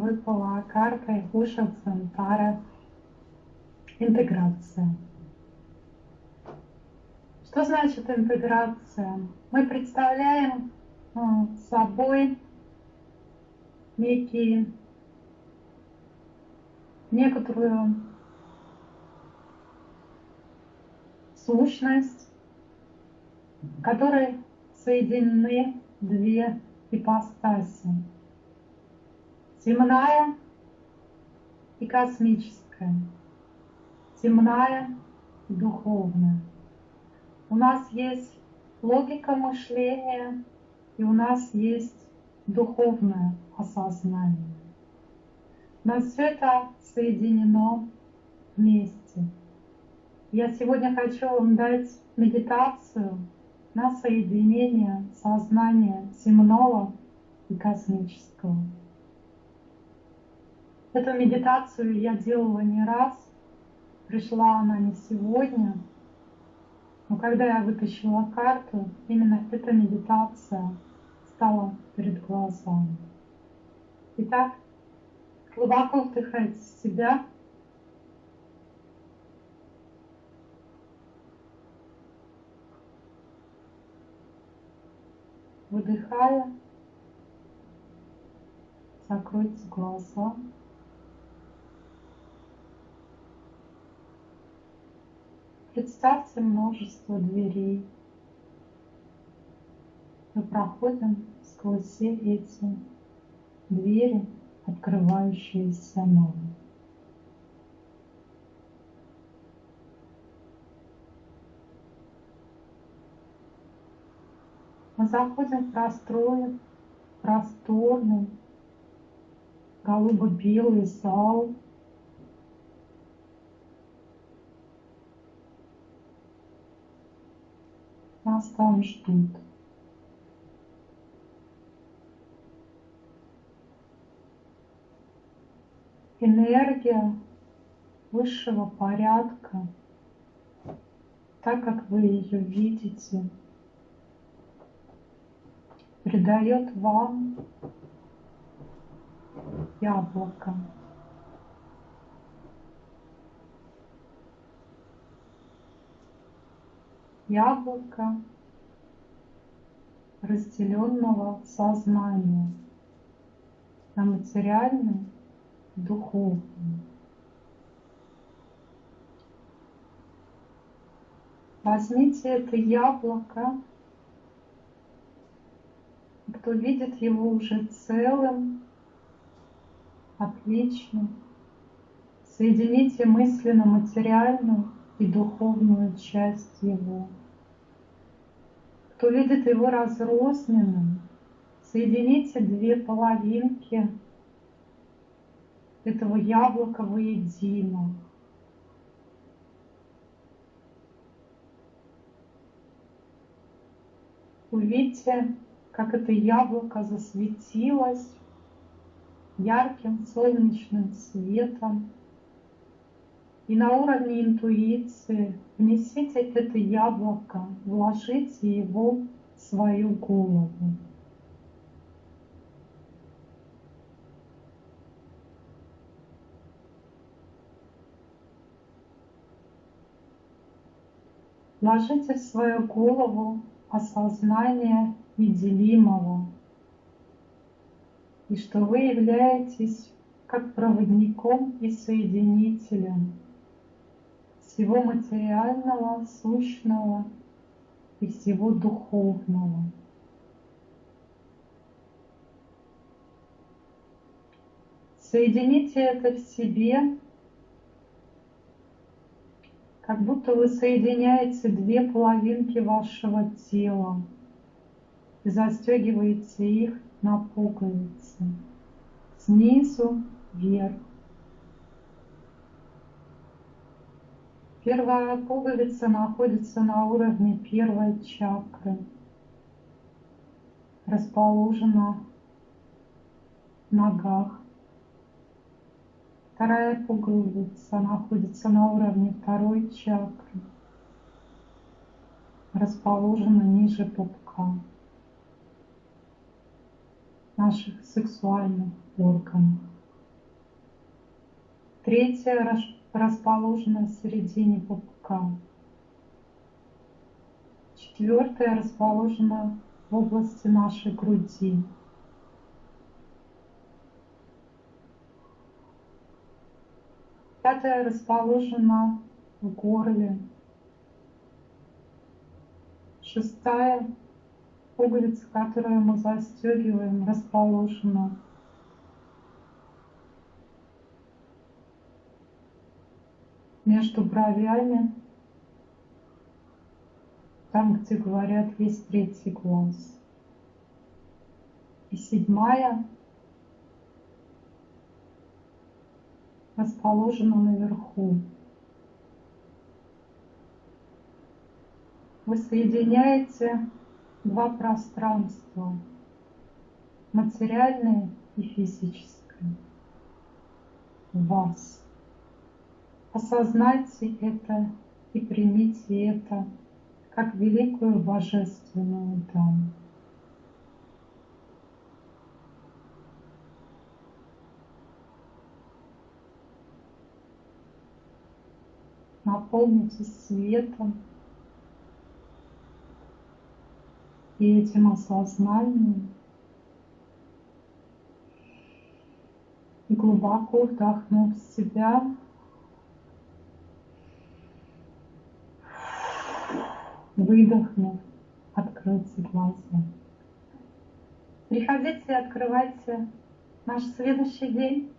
выпала карта Уша Центара интеграция. Что значит интеграция? Мы представляем а, собой некие, некоторую сущность, в которой соединены две ипостаси. Земная и космическая. Земная и духовная. У нас есть логика мышления, и у нас есть духовное осознание. Нас все это соединено вместе. Я сегодня хочу вам дать медитацию на соединение сознания земного и космического. Эту медитацию я делала не раз, пришла она не сегодня, но когда я вытащила карту, именно эта медитация стала перед глазами. Итак, глубоко вдыхайте в себя. Выдыхая, закройте глаза. Представьте множество дверей. Мы проходим сквозь все эти двери, открывающиеся нам. Мы заходим в простой, просторный, голубо-белый зал, нас там ждут. Энергия высшего порядка, так как вы ее видите, придает вам яблоко. Яблоко разделенного сознания на материальное и духовное. Возьмите это яблоко, кто видит его уже целым, отличным, соедините мысленно материальную и духовную часть его кто видит его разрозненным, соедините две половинки этого яблока воедино. Увидьте, как это яблоко засветилось ярким солнечным светом, и на уровне интуиции внесите это яблоко, вложите его в свою голову. Вложите в свою голову осознание неделимого, и что вы являетесь как проводником и соединителем всего материального, сущного и всего духовного. Соедините это в себе, как будто вы соединяете две половинки вашего тела и застегиваете их на пуговицы снизу вверх. Первая пуговица находится на уровне первой чакры, расположена в ногах. Вторая пуговица находится на уровне второй чакры, расположена ниже пупка наших сексуальных органов. Третья расположена в середине пупка. Четвертая расположена в области нашей груди. Пятая расположена в горле. Шестая пуговица, которую мы застегиваем, расположена между бровями, там, где говорят, есть третий глаз. И седьмая расположена наверху. Вы соединяете два пространства, материальное и физическое, вас. Осознайте это и примите это как великую божественную дану. наполнитесь светом и этим осознанием. И глубоко вдохнув в себя, выдохнув, откройте глаза. Приходите и открывайте наш следующий день.